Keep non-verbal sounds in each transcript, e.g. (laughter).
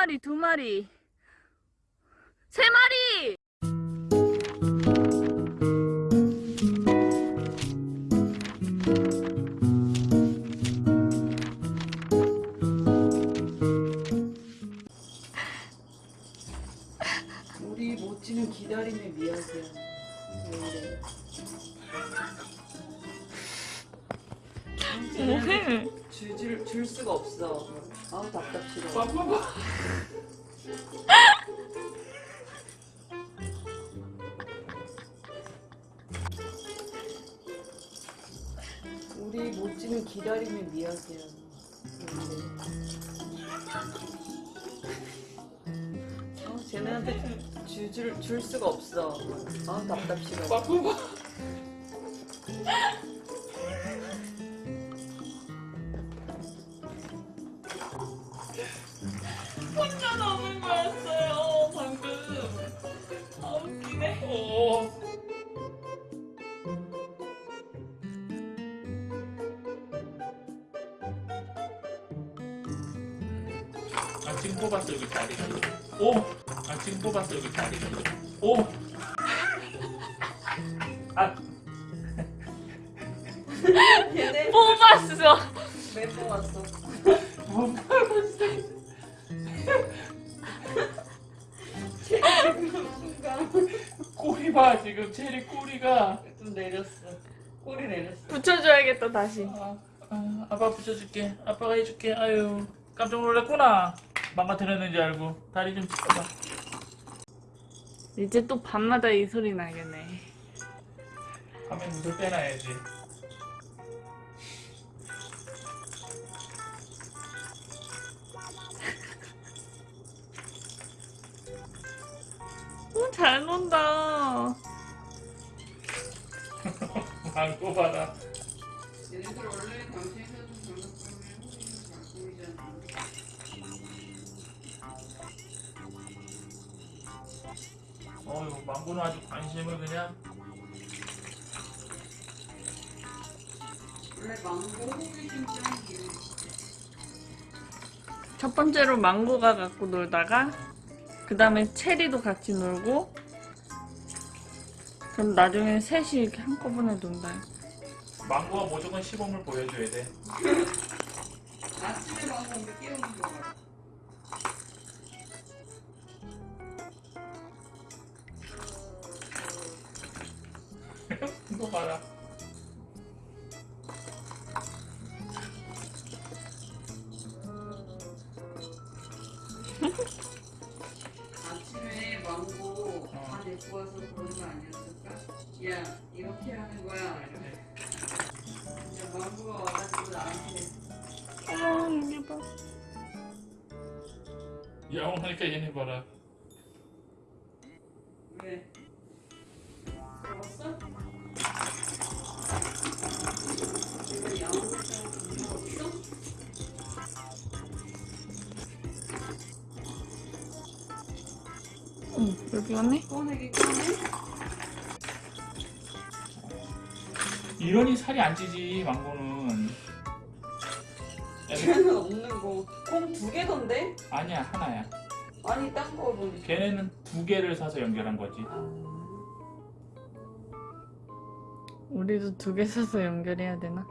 마리, 두 마리, 봐봐봐. (laughs) 우리 모찌는 기다림의 미학이야. 아, 쟤네한테 줄, 줄, 줄 수가 없어. 아우 답답시러. 지금 뽑았어 여기 다리가. 오. 아 지금 뽑았어 여기 다리가. 오. 아 얘네 뽑았어. 왜 뽑았어? 못 뽑았어. 꼬리 봐 지금 체리 꼬리가. 좀 내렸어. 꼬리 내렸어. 붙여줘야겠다, 다시. 아, 아, 아빠 붙여줄게. 아빠가 해줄게. 아유, 깜짝 놀랐구나. 망가뜨렸는지 알고. 다리 좀 찢어봐. 이제 또 밤마다 이 소리 나겠네. 밤에 물을 빼놔야지. 오, (laughs) 잘 논다. (laughs) 망고 봐라. 어휴, 망고는 아주 관심을 그냥. 원래 망고 호기심 짱이에요. 첫 번째로 망고가 갖고 놀다가 그 다음에 체리도 같이 놀고 그럼 나중에 셋이 이렇게 한꺼번에 논다. 망고가 무조건 시범을 보여줘야 돼. 아침에 망고 오면 깨우는 거 거 봐라. (laughs) 아침에 망고 다 데리고 와서 그런 거 아니었을까? 야 이렇게 하는 거야. 이제 망고가 와가지고 나한테 어, 여기 봐. 야옹하니까 얘네 봐라. 왜? 먹었어? 응, 여기 왔네? 꺼내기 꺼내? 이러니 살이 안 찌지, 망고는. 야, 걔는 없는 거. 공 두 개던데? 아니야, 하나야. 아니 딴 거 보니까. 걔네는 두 개를 사서 연결한 거지. 아, 우리도 두 개 사서 연결해야 되나?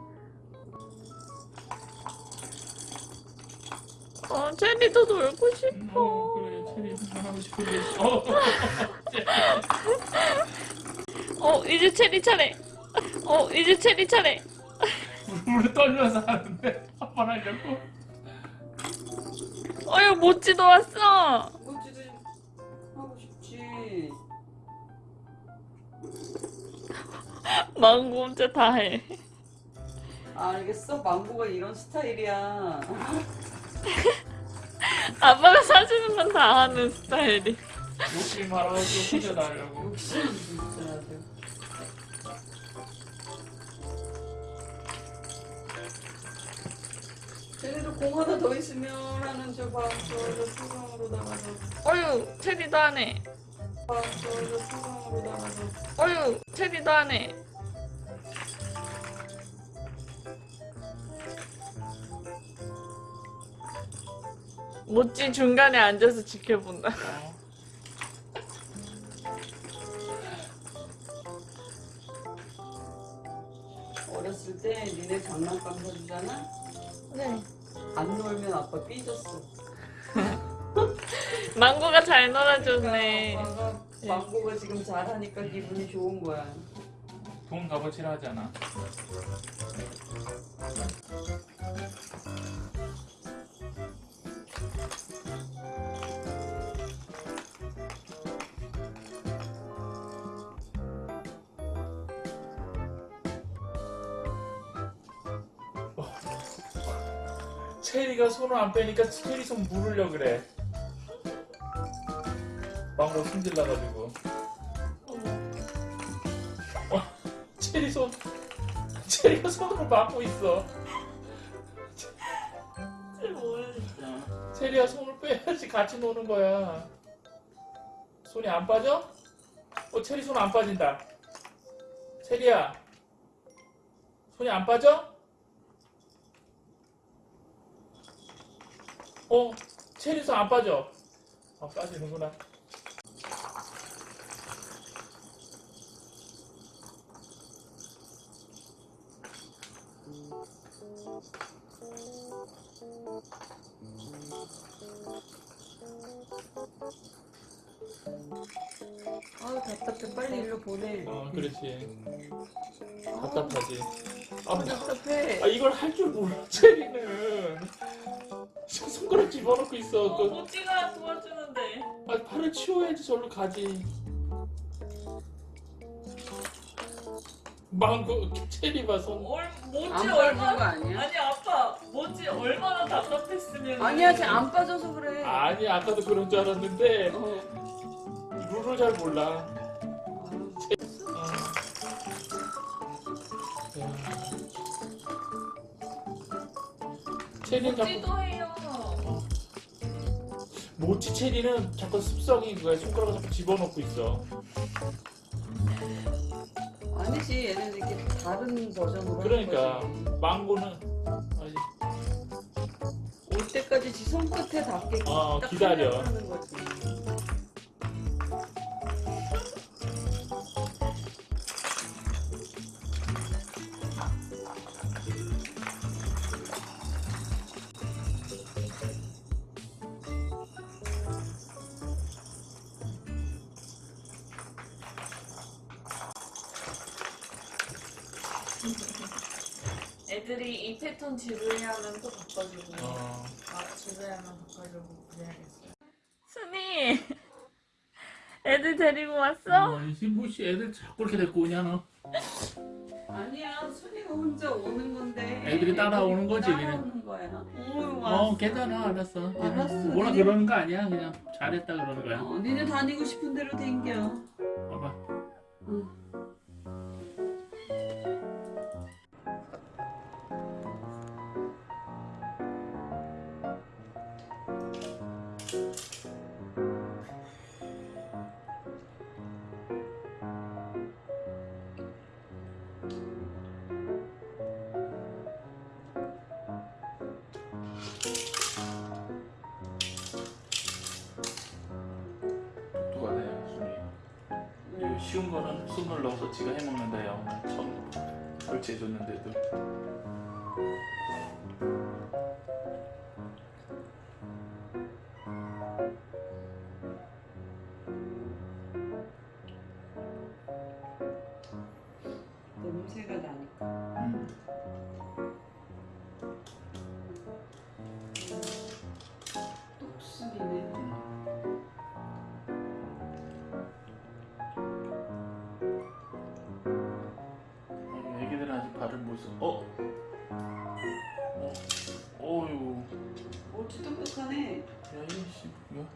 어, 체리도 놀고 싶어. 어, 하고 싶은. 어, (laughs) 어, 이제 체리 차례. 어, 이제 체리 차례. 물을 떨려서 하는데 한번 하려고. 어휴, 모찌도 왔어. 뭐지도 하고 싶지. (laughs) 망고 혼자 다 해. 아, 알겠어. 망고가 이런 스타일이야. (laughs) 아빠가 건다 하는 스타일이. 욕심 말아서 혼자 나려고. 욕심 진짜 아주. 쟤네도 공 하나 더 있으면 하는 저 봐. 저저 수성으로 나가서. 어휴, 체리도 하네. 봐. 저저 수성으로 나가서. 어휴, 체리도 하네. 모찌 중간에 앉아서 지켜본다. 어. (laughs) 어렸을 때 니네 장난감 사주잖아? 네. 안 놀면 아빠 삐졌어. (laughs) 망고가 잘 놀아줬네. 아빠가 망고가 지금 잘하니까 기분이 좋은 거야. 돈 값어치라 하잖아. 체리가 손을 안 빼니까 체리 손 물으려 그래. 망고 손질나가지고. 어, 체리 손, 체리가 손으로 막고 있어. 체리야 손을 빼야지 같이 노는 거야. 손이 안 빠져? 어, 체리 손 안 빠진다. 체리야, 손이 안 빠져? 어, 체리 손안 빠져. 아, 빠지는구나. 아우 답답해. 빨리 일로 보내. 어, 그렇지. 답답하지. 아, 답답해. 아 이걸 할 줄 몰라 체리는 손가락 집어넣고 있어 어, 그, 모찌가 도와주는데. 아, 팔을 치워야지 절로 가지 망고 체리 봐손 얼, 모찌 안 빠진 거 얼마나 아니야? 아니 아빠 모찌 얼마나 답답했으면 아니야, 쟤 안 빠져서 그래. 아니 아까도 그런 줄 알았는데 어. 룰을 잘 몰라. 체리는 자꾸 모찌 체리는 자꾸 습성이 그거야 손가락을 자꾸 집어넣고 있어 아니지 얘는 이렇게 다른 버전으로 그러니까. 망고는 아니, 올 때까지 지 손끝에 닿게 어, 딱 기다려. 하는 거지. 애들이 이 패턴 지루해하면 또 바꿔주고. 어, 아 지루해하면 바꿔주고 그래야겠어요. 순이 애들 데리고 왔어? 어, 신부씨 애들 자꾸 이렇게 데리고 오냐 너 아니야 순이가 혼자 오는 건데 애들이 따라오는 거지, 그냥. 따라오는 거야 오 어 괜찮아 알았어 알았어. 뭐라 니네- 그러는 거 아니야 그냥 잘했다 그러는 거야 어, 니네 다니고 싶은 대로 댕겨 봐봐 응. 쉬운 거는 손을 넣어서 지가 해먹는다 야 오늘 처음 설치해줬는데도 애기들은 아직 발을 못 써. 어? 어? 어휴. 어, 뒤통수하네. 야, 이씨, 뭐야?